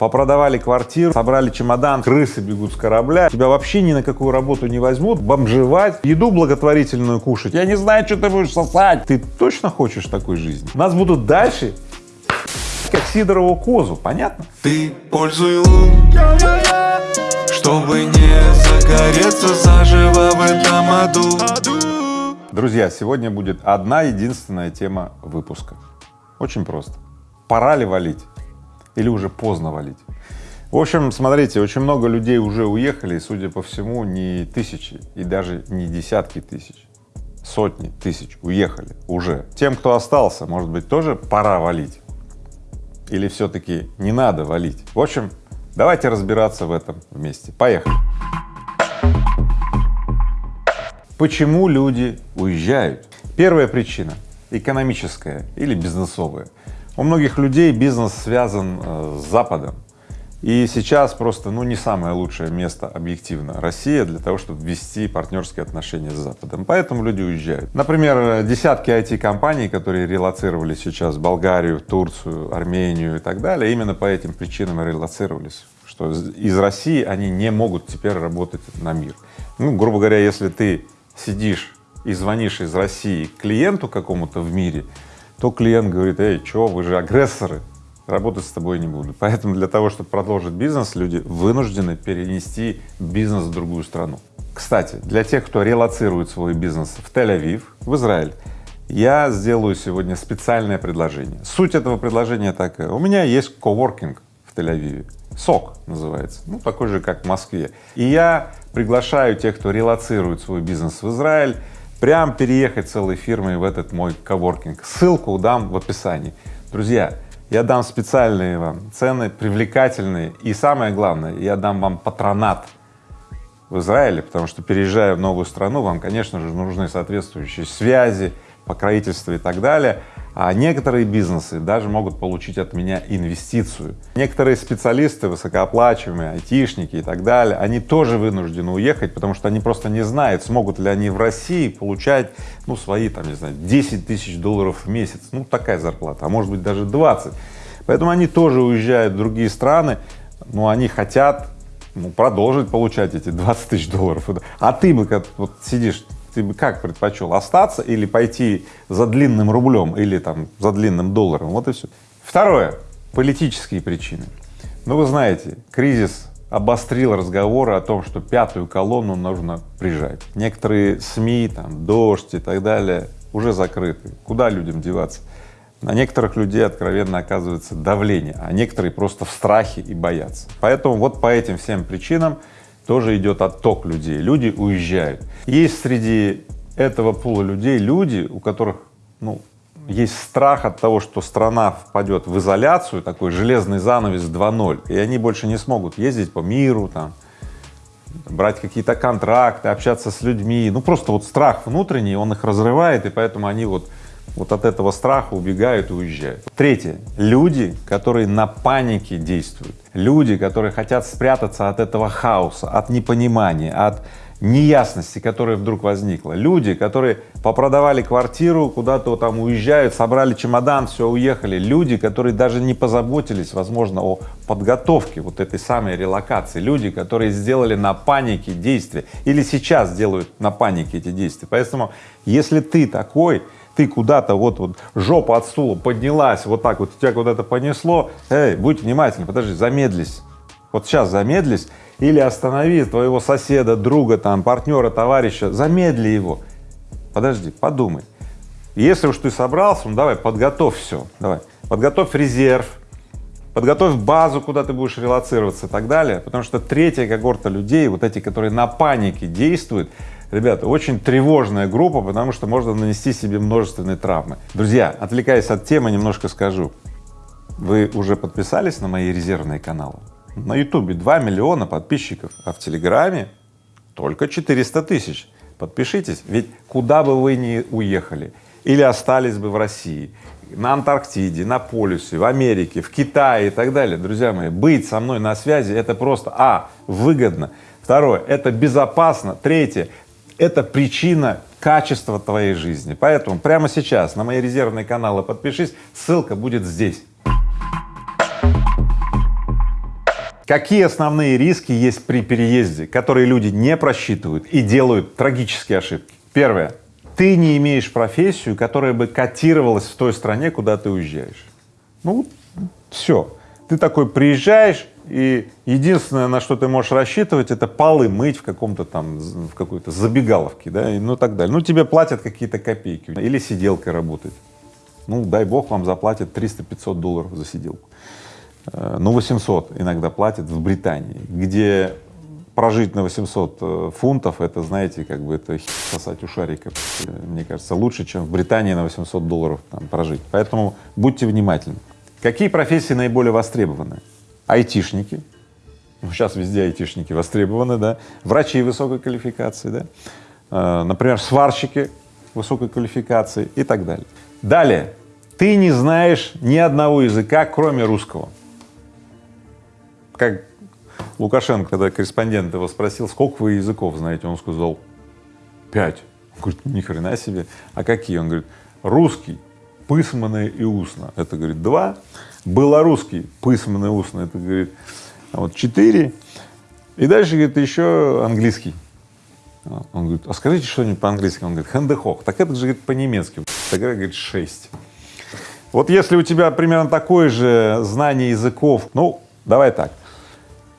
попродавали квартиру, собрали чемодан, крысы бегут с корабля, тебя вообще ни на какую работу не возьмут, бомжевать, еду благотворительную кушать, я не знаю, что ты будешь сосать. Ты точно хочешь такой жизни? Нас будут дальше как Сидорову козу, понятно? Ты пользуй лун, чтобы не загореться заживо в этом аду. Друзья, сегодня будет одна единственная тема выпуска. Очень просто. Пора ли валить? Или уже поздно валить. В общем, смотрите, очень много людей уже уехали, и, судя по всему, не тысячи и даже не десятки тысяч, сотни тысяч уехали уже. Тем, кто остался, может быть, тоже пора валить или все-таки не надо валить? В общем, давайте разбираться в этом вместе. Поехали. Почему люди уезжают? Первая причина — экономическая или бизнесовая. У многих людей бизнес связан э, с Западом, и сейчас просто, ну, не самое лучшее место объективно Россия для того, чтобы ввести партнерские отношения с Западом, поэтому люди уезжают. Например, десятки IT-компаний, которые релацировали сейчас в Болгарию, Турцию, Армению и так далее, именно по этим причинам релацировались, что из России они не могут теперь работать на мир. Ну, грубо говоря, если ты сидишь и звонишь из России клиенту какому-то в мире, то клиент говорит, эй, чё, вы же агрессоры, работать с тобой не буду. Поэтому для того, чтобы продолжить бизнес, люди вынуждены перенести бизнес в другую страну. Кстати, для тех, кто релацирует свой бизнес в Тель-Авив, в Израиль, я сделаю сегодня специальное предложение. Суть этого предложения такая. У меня есть коворкинг в Тель-Авиве, СОК называется, ну такой же, как в Москве. И я приглашаю тех, кто релацирует свой бизнес в Израиль, прям переехать целой фирмой в этот мой коворкинг. Ссылку дам в описании. Друзья, я дам специальные вам цены, привлекательные, и самое главное, я дам вам патронат в Израиле, потому что переезжая в новую страну, вам, конечно же, нужны соответствующие связи, покровительство и так далее а некоторые бизнесы даже могут получить от меня инвестицию. Некоторые специалисты, высокооплачиваемые, айтишники и так далее, они тоже вынуждены уехать, потому что они просто не знают, смогут ли они в России получать, ну, свои, там, не знаю, 10 тысяч долларов в месяц, ну, такая зарплата, а может быть даже 20. Поэтому они тоже уезжают в другие страны, но они хотят ну, продолжить получать эти 20 тысяч долларов. А ты бы как вот сидишь ты бы как предпочел, остаться или пойти за длинным рублем или там за длинным долларом, вот и все. Второе, политические причины. Ну, вы знаете, кризис обострил разговоры о том, что пятую колонну нужно прижать. Некоторые СМИ, там, дождь и так далее уже закрыты. Куда людям деваться? На некоторых людей откровенно оказывается давление, а некоторые просто в страхе и боятся. Поэтому вот по этим всем причинам тоже идет отток людей, люди уезжают. Есть среди этого пула людей люди, у которых, ну, есть страх от того, что страна впадет в изоляцию, такой железный занавес 2.0, и они больше не смогут ездить по миру, там, брать какие-то контракты, общаться с людьми, ну просто вот страх внутренний, он их разрывает, и поэтому они вот вот от этого страха убегают и уезжают. Третье. Люди, которые на панике действуют. Люди, которые хотят спрятаться от этого хаоса, от непонимания, от неясности, которая вдруг возникла. Люди, которые попродавали квартиру, куда-то там уезжают, собрали чемодан, все, уехали. Люди, которые даже не позаботились, возможно, о подготовке вот этой самой релокации. Люди, которые сделали на панике действия или сейчас делают на панике эти действия. Поэтому, если ты такой, ты куда-то вот, вот жопа от стула поднялась, вот так вот, тебя куда-то понесло, эй, будь внимательный, подожди, замедлись, вот сейчас замедлись или останови твоего соседа, друга, там, партнера, товарища, замедли его, подожди, подумай. Если уж ты собрался, ну давай, подготовь все, давай, подготовь резерв, подготовь базу, куда ты будешь релацироваться и так далее, потому что третья когорта людей, вот эти, которые на панике действуют, Ребята, очень тревожная группа, потому что можно нанести себе множественные травмы. Друзья, отвлекаясь от темы, немножко скажу. Вы уже подписались на мои резервные каналы? На ютубе 2 миллиона подписчиков, а в телеграме только 400 тысяч. Подпишитесь, ведь куда бы вы ни уехали или остались бы в России, на Антарктиде, на полюсе, в Америке, в Китае и так далее, друзья мои, быть со мной на связи это просто, а, выгодно, второе, это безопасно, третье, это причина качества твоей жизни. Поэтому прямо сейчас на мои резервные каналы подпишись, ссылка будет здесь. Какие основные риски есть при переезде, которые люди не просчитывают и делают трагические ошибки? Первое. Ты не имеешь профессию, которая бы котировалась в той стране, куда ты уезжаешь. Ну, все. Ты такой приезжаешь, и единственное, на что ты можешь рассчитывать, это полы мыть в каком-то там, в какой-то забегаловке, да, и ну так далее. Ну, тебе платят какие-то копейки или сиделкой работать. Ну, дай бог вам заплатят 300-500 долларов за сиделку. Э, ну, 800 иногда платят в Британии, где прожить на 800 э, фунтов, это, знаете, как бы это сосать у шарика, мне кажется, лучше, чем в Британии на 800 долларов там прожить. Поэтому будьте внимательны. Какие профессии наиболее востребованы? Айтишники, ну, сейчас везде айтишники востребованы, да, врачи высокой квалификации, да, э, например, сварщики высокой квалификации и так далее. Далее, ты не знаешь ни одного языка, кроме русского. Как Лукашенко, когда корреспондент его спросил, сколько вы языков знаете, он сказал, пять. Он говорит, ни хрена себе. А какие? Он говорит, русский, письменный и устно. Это, говорит, два. Белорусский, письменный и устно. Это, говорит, вот четыре. И дальше, говорит, еще английский. Он говорит, а скажите что-нибудь по-английски. Он говорит, хендехох. Так это же, говорит, по-немецки. Тогда, говорит, шесть. Вот если у тебя примерно такое же знание языков, ну, давай так,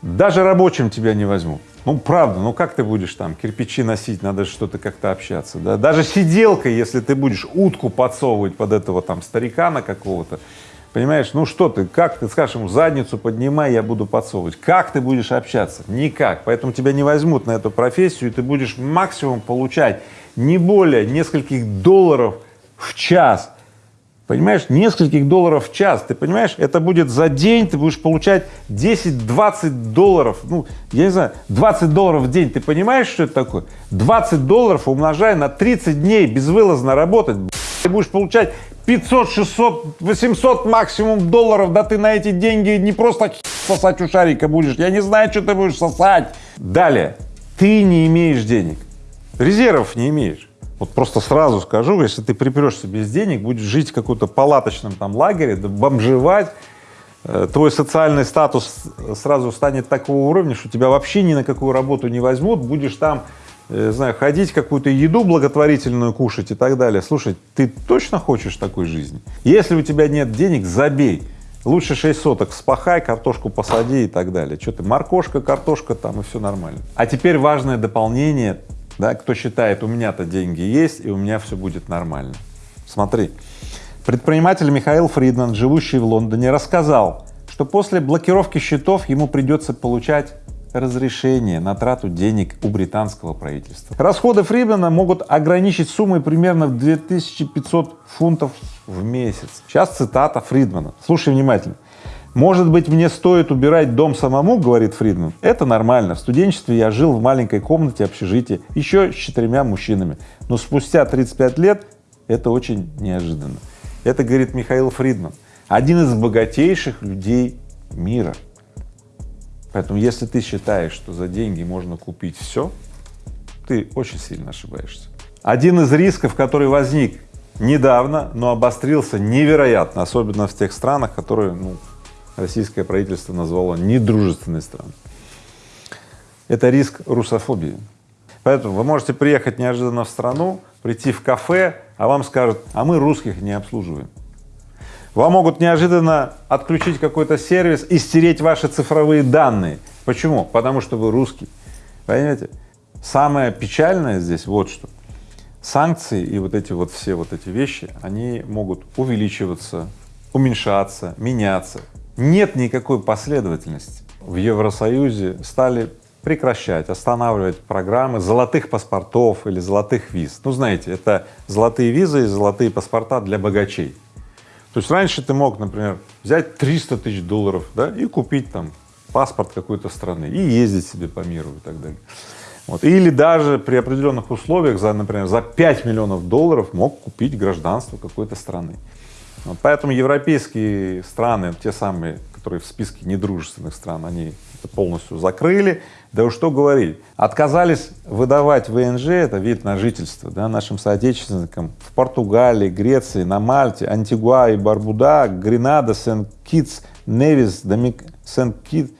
даже рабочим тебя не возьмут. Ну, правда, ну как ты будешь там кирпичи носить, надо что-то как-то общаться, да? Даже сиделкой, если ты будешь утку подсовывать под этого там старикана какого-то, понимаешь, ну что ты, как ты скажешь ему, задницу поднимай, я буду подсовывать. Как ты будешь общаться? Никак. Поэтому тебя не возьмут на эту профессию, и ты будешь максимум получать не более нескольких долларов в час понимаешь, нескольких долларов в час, ты понимаешь, это будет за день, ты будешь получать 10-20 долларов, ну, я не знаю, 20 долларов в день, ты понимаешь, что это такое? 20 долларов умножая на 30 дней безвылазно работать, ты будешь получать 500, 600, 800 максимум долларов, да ты на эти деньги не просто сосать у шарика будешь, я не знаю, что ты будешь сосать. Далее, ты не имеешь денег, резервов не имеешь. Вот просто сразу скажу, если ты припрешься без денег, будешь жить в каком-то палаточном там лагере, бомжевать, э, твой социальный статус сразу станет такого уровня, что тебя вообще ни на какую работу не возьмут, будешь там, э, знаю, ходить, какую-то еду благотворительную кушать и так далее. Слушай, ты точно хочешь такой жизни? Если у тебя нет денег, забей. Лучше 6 соток спахай, картошку посади и так далее. Что ты, моркошка, картошка там и все нормально. А теперь важное дополнение да, кто считает, у меня-то деньги есть и у меня все будет нормально. Смотри, предприниматель Михаил Фридман, живущий в Лондоне, рассказал, что после блокировки счетов ему придется получать разрешение на трату денег у британского правительства. Расходы Фридмана могут ограничить суммой примерно в 2500 фунтов в месяц. Сейчас цитата Фридмана. Слушай внимательно. Может быть, мне стоит убирать дом самому, говорит Фридман. Это нормально. В студенчестве я жил в маленькой комнате общежития, еще с четырьмя мужчинами. Но спустя 35 лет это очень неожиданно. Это говорит Михаил Фридман, один из богатейших людей мира. Поэтому, если ты считаешь, что за деньги можно купить все, ты очень сильно ошибаешься. Один из рисков, который возник недавно, но обострился невероятно, особенно в тех странах, которые, ну, российское правительство назвало недружественной страной. Это риск русофобии. Поэтому вы можете приехать неожиданно в страну, прийти в кафе, а вам скажут, а мы русских не обслуживаем. Вам могут неожиданно отключить какой-то сервис и стереть ваши цифровые данные. Почему? Потому что вы русский. Понимаете? Самое печальное здесь вот что. Санкции и вот эти вот все вот эти вещи, они могут увеличиваться, уменьшаться, меняться нет никакой последовательности. В Евросоюзе стали прекращать, останавливать программы золотых паспортов или золотых виз. Ну, знаете, это золотые визы и золотые паспорта для богачей. То есть раньше ты мог, например, взять 300 тысяч долларов, да, и купить там паспорт какой-то страны и ездить себе по миру и так далее. Вот. Или даже при определенных условиях, за, например, за 5 миллионов долларов мог купить гражданство какой-то страны. Поэтому европейские страны, те самые, которые в списке недружественных стран, они это полностью закрыли. Да уж что говорить, отказались выдавать ВНЖ, это вид на жительство, да, нашим соотечественникам в Португалии, Греции, на Мальте, Антигуа и Барбуда, Гренада, Сент-Китс, Невис, Домик... Сент-Кит,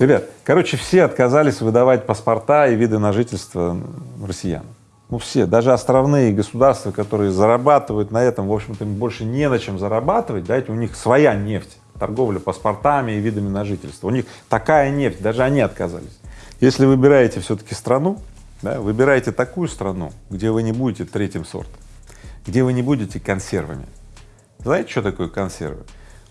Ребят, короче, все отказались выдавать паспорта и виды на жительство россиян. Ну все, даже островные государства, которые зарабатывают на этом, в общем-то, им больше не на чем зарабатывать, дайте, у них своя нефть, торговля паспортами и видами на жительство. У них такая нефть, даже они отказались. Если выбираете все-таки страну, да, выбирайте такую страну, где вы не будете третьим сортом, где вы не будете консервами. Знаете, что такое консервы?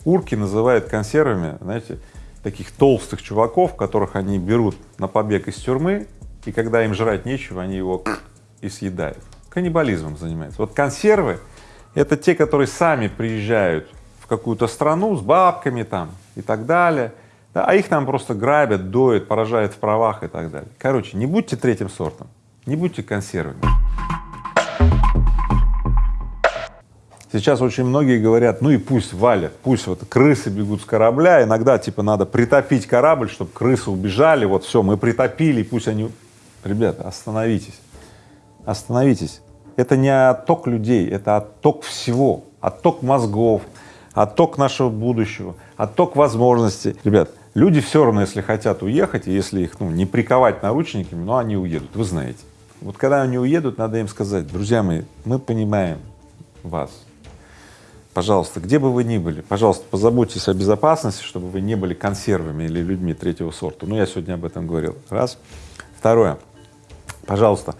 Урки называют консервами, знаете, таких толстых чуваков, которых они берут на побег из тюрьмы, и когда им жрать нечего, они его и съедают. Каннибализмом занимается. Вот консервы — это те, которые сами приезжают в какую-то страну с бабками там и так далее, да, а их там просто грабят, доят, поражают в правах и так далее. Короче, не будьте третьим сортом, не будьте консервами. Сейчас очень многие говорят, ну и пусть валят, пусть вот крысы бегут с корабля, иногда типа надо притопить корабль, чтобы крысы убежали, вот все, мы притопили, пусть они… Ребята, остановитесь остановитесь. Это не отток людей, это отток всего, отток мозгов, отток нашего будущего, отток возможностей. Ребят, люди все равно, если хотят уехать, и если их ну, не приковать наручниками, но они уедут, вы знаете. Вот когда они уедут, надо им сказать, друзья мои, мы понимаем вас, пожалуйста, где бы вы ни были, пожалуйста, позаботьтесь о безопасности, чтобы вы не были консервами или людьми третьего сорта. Ну, я сегодня об этом говорил. Раз. Второе. Пожалуйста,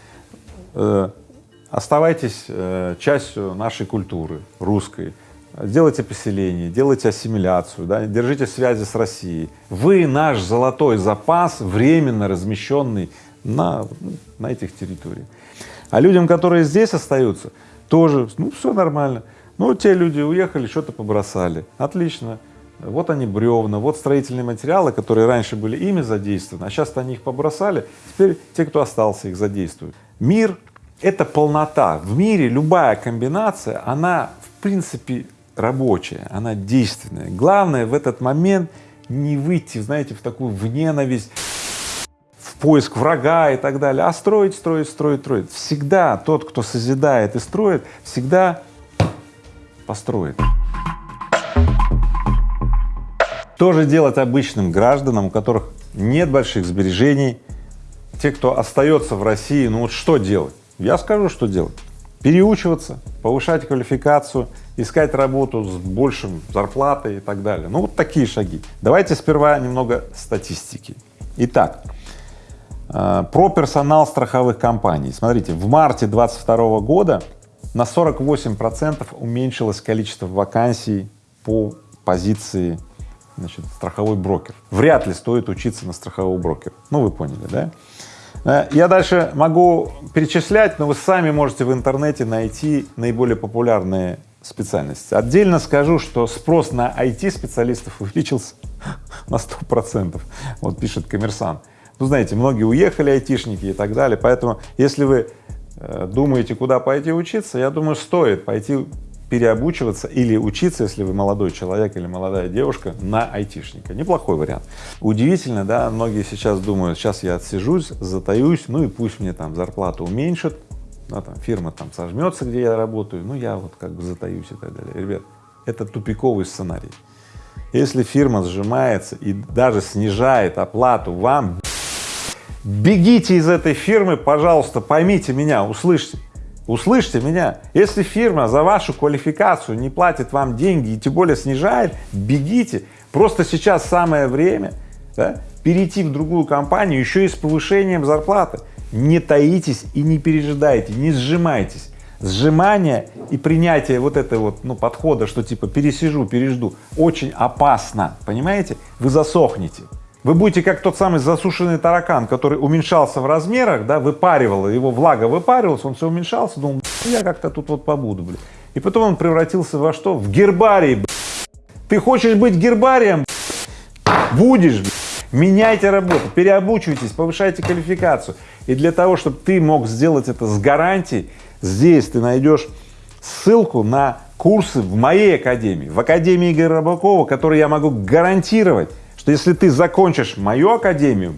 оставайтесь э, частью нашей культуры, русской, делайте поселение, делайте ассимиляцию, да, держите связи с Россией. Вы наш золотой запас, временно размещенный на, на этих территориях. А людям, которые здесь остаются, тоже, ну, все нормально. Ну, те люди уехали, что-то побросали. Отлично. Вот они бревна, вот строительные материалы, которые раньше были ими задействованы, а сейчас они их побросали, теперь те, кто остался, их задействуют. Мир — это полнота. В мире любая комбинация, она в принципе рабочая, она действенная. Главное в этот момент не выйти, знаете, в такую в ненависть, в поиск врага и так далее, а строить, строить, строить, строить. Всегда тот, кто созидает и строит, всегда построит. Тоже делать обычным гражданам, у которых нет больших сбережений, те, кто остается в России, ну вот что делать? Я скажу, что делать. Переучиваться, повышать квалификацию, искать работу с большим зарплатой и так далее. Ну вот такие шаги. Давайте сперва немного статистики. Итак, э, про персонал страховых компаний. Смотрите, в марте 22 года на 48 процентов уменьшилось количество вакансий по позиции значит, страховой брокер. Вряд ли стоит учиться на страхового брокера. Ну, вы поняли, да? Э, я дальше могу перечислять, но вы сами можете в интернете найти наиболее популярные специальности. Отдельно скажу, что спрос на IT-специалистов увеличился на сто процентов, вот пишет коммерсант. Ну, знаете, многие уехали айтишники и так далее, поэтому если вы э, думаете, куда пойти учиться, я думаю, стоит пойти переобучиваться или учиться, если вы молодой человек или молодая девушка, на айтишника. Неплохой вариант. Удивительно, да, многие сейчас думают, сейчас я отсижусь, затаюсь, ну и пусть мне там зарплату уменьшат, да, там фирма там сожмется, где я работаю, ну я вот как бы затаюсь и так далее. Ребят, это тупиковый сценарий. Если фирма сжимается и даже снижает оплату вам, бегите из этой фирмы, пожалуйста, поймите меня, услышьте. Услышьте меня, если фирма за вашу квалификацию не платит вам деньги и тем более снижает, бегите. Просто сейчас самое время да, перейти в другую компанию еще и с повышением зарплаты. Не таитесь и не пережидайте, не сжимайтесь. Сжимание и принятие вот этого вот, ну, подхода, что типа пересижу, пережду, очень опасно, понимаете? Вы засохнете. Вы будете как тот самый засушенный таракан, который уменьшался в размерах, да, выпаривал, его влага выпаривалась, он все уменьшался, думал, я как-то тут вот побуду, блин. И потом он превратился во что? В гербарий, блин. Ты хочешь быть гербарием? Будешь, блин. Меняйте работу, переобучивайтесь, повышайте квалификацию. И для того, чтобы ты мог сделать это с гарантией, здесь ты найдешь ссылку на курсы в моей академии, в Академии Игоря Рыбакова, которые я могу гарантировать что если ты закончишь мою академию,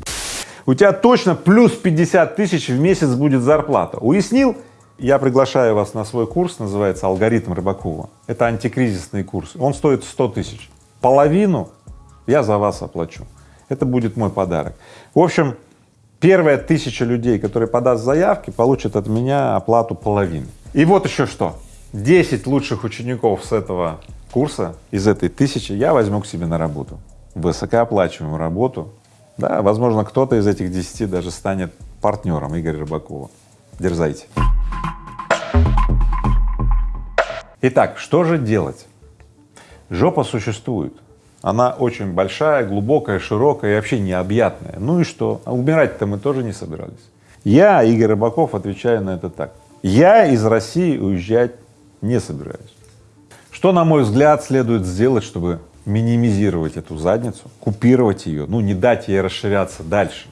у тебя точно плюс 50 тысяч в месяц будет зарплата. Уяснил? Я приглашаю вас на свой курс, называется «Алгоритм Рыбакова». Это антикризисный курс, он стоит 100 тысяч. Половину я за вас оплачу. Это будет мой подарок. В общем, первая тысяча людей, которые подаст заявки, получат от меня оплату половины. И вот еще что, 10 лучших учеников с этого курса, из этой тысячи, я возьму к себе на работу, высокооплачиваемую работу. Да, возможно, кто-то из этих 10 даже станет партнером Игоря Рыбакова. Дерзайте. Итак, что же делать? Жопа существует. Она очень большая, глубокая, широкая и вообще необъятная. Ну и что? А умирать-то мы тоже не собирались. Я, Игорь Рыбаков, отвечаю на это так. Я из России уезжать не собираюсь. Что, на мой взгляд, следует сделать, чтобы минимизировать эту задницу, купировать ее, ну, не дать ей расширяться дальше,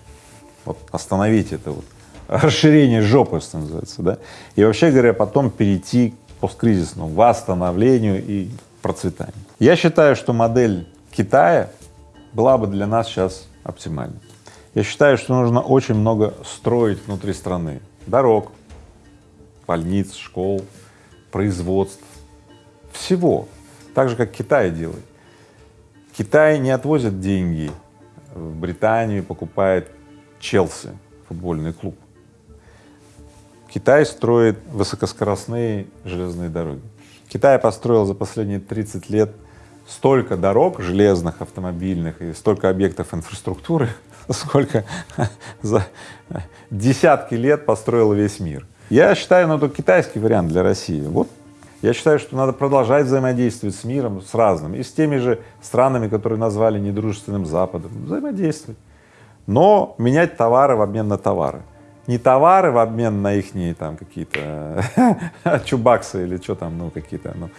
вот остановить это вот расширение жопы, что называется, да, и вообще говоря, потом перейти к посткризисному восстановлению и процветанию. Я считаю, что модель Китая была бы для нас сейчас оптимальной. Я считаю, что нужно очень много строить внутри страны, дорог, больниц, школ, производств, всего, так же, как Китай делает. Китай не отвозит деньги в Британию, покупает Челси, футбольный клуб. Китай строит высокоскоростные железные дороги. Китай построил за последние 30 лет столько дорог железных, автомобильных и столько объектов инфраструктуры, сколько за десятки лет построил весь мир. Я считаю, ну, это китайский вариант для России. Вот я считаю, что надо продолжать взаимодействовать с миром, с разным, и с теми же странами, которые назвали недружественным Западом, взаимодействовать, но менять товары в обмен на товары. Не товары в обмен на их там какие-то чубаксы или что там, ну какие-то, ну,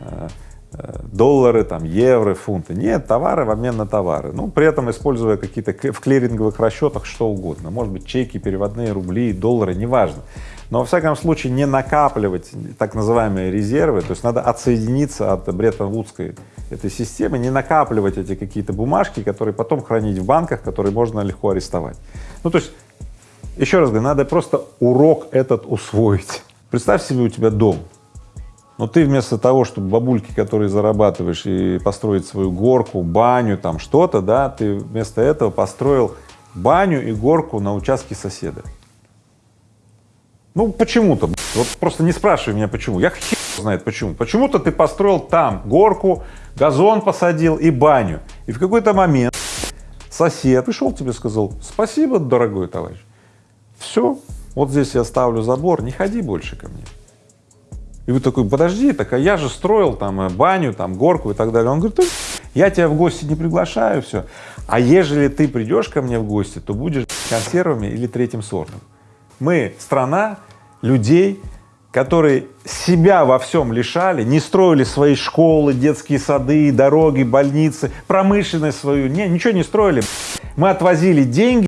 э, э, доллары, там, евро, фунты. Нет, товары в обмен на товары. Ну, при этом используя какие-то в клиринговых расчетах что угодно. Может быть, чеки, переводные рубли, доллары, неважно но во всяком случае не накапливать так называемые резервы, то есть надо отсоединиться от Бреттон-Вудской этой системы, не накапливать эти какие-то бумажки, которые потом хранить в банках, которые можно легко арестовать. Ну, то есть, еще раз говорю, надо просто урок этот усвоить. Представь себе, у тебя дом, но ты вместо того, чтобы бабульки, которые зарабатываешь, и построить свою горку, баню, там что-то, да, ты вместо этого построил баню и горку на участке соседа. Ну, почему-то, вот просто не спрашивай меня почему, я хер знает почему. Почему-то ты построил там горку, газон посадил и баню, и в какой-то момент сосед пришел тебе сказал, спасибо, дорогой товарищ, все, вот здесь я ставлю забор, не ходи больше ко мне. И вы такой, подожди, так а я же строил там э, баню, там горку и так далее. Он говорит, я тебя в гости не приглашаю, все. А ежели ты придешь ко мне в гости, то будешь консервами или третьим сортом. Мы страна людей, которые себя во всем лишали, не строили свои школы, детские сады, дороги, больницы, промышленность свою, не, ничего не строили. Мы отвозили деньги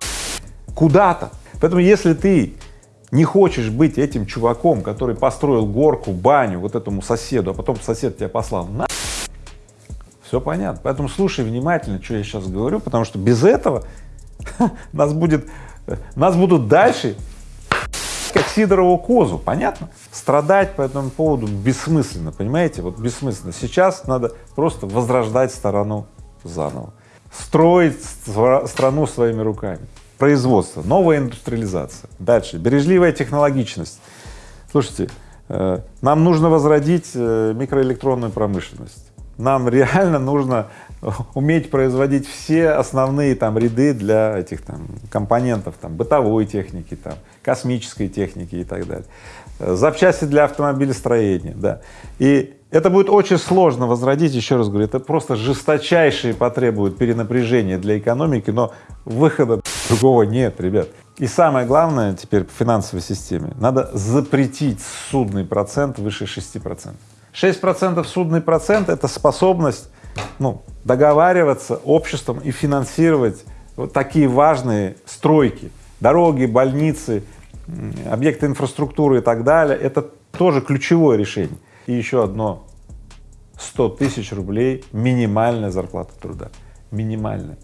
куда-то. Поэтому если ты не хочешь быть этим чуваком, который построил горку, баню вот этому соседу, а потом сосед тебя послал на все понятно. Поэтому слушай внимательно, что я сейчас говорю, потому что без этого нас будет, нас будут дальше Сидорову козу, понятно? Страдать по этому поводу бессмысленно, понимаете, вот бессмысленно. Сейчас надо просто возрождать сторону заново, строить страну своими руками. Производство, новая индустриализация. Дальше, бережливая технологичность. Слушайте, э, нам нужно возродить э, микроэлектронную промышленность. Нам реально нужно уметь производить все основные там ряды для этих там компонентов, там бытовой техники, там космической техники и так далее, запчасти для автомобилестроения, да. И это будет очень сложно возродить, еще раз говорю, это просто жесточайшие потребуют перенапряжения для экономики, но выхода другого нет, ребят. И самое главное теперь по финансовой системе, надо запретить судный процент выше 6 процентов. 6 процентов судный процент — это способность ну, договариваться обществом и финансировать вот такие важные стройки, дороги, больницы, объекты инфраструктуры и так далее, это тоже ключевое решение. И еще одно, 100 тысяч рублей минимальная зарплата труда, минимальная.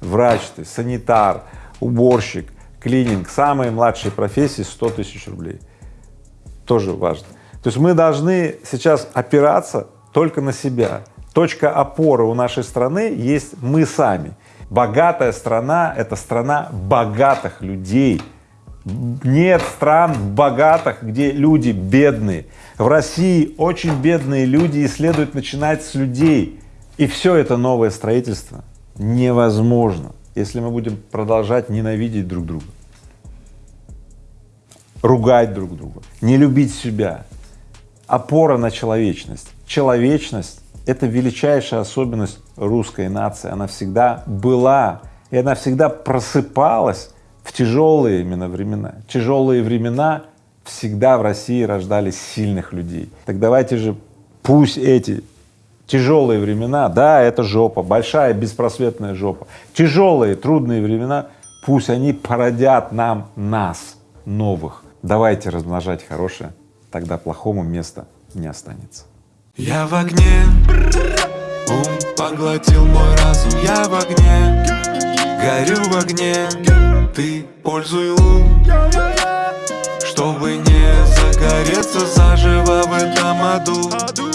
Врач ты, санитар, уборщик, клининг, самые младшие профессии 100 тысяч рублей, тоже важно. То есть мы должны сейчас опираться только на себя. Точка опоры у нашей страны есть мы сами. Богатая страна — это страна богатых людей. Нет стран богатых, где люди бедные. В России очень бедные люди и следует начинать с людей. И все это новое строительство невозможно, если мы будем продолжать ненавидеть друг друга, ругать друг друга, не любить себя. Опора на человечность. Человечность — это величайшая особенность русской нации. Она всегда была, и она всегда просыпалась в тяжелые именно времена. Тяжелые времена всегда в России рождались сильных людей. Так давайте же пусть эти тяжелые времена, да, это жопа, большая беспросветная жопа, тяжелые, трудные времена, пусть они породят нам нас, новых. Давайте размножать хорошее, тогда плохому места не останется. Я в огне, ум поглотил мой разум, я в огне, горю в огне, ты пользуй лун, чтобы не загореться заживо в этом аду.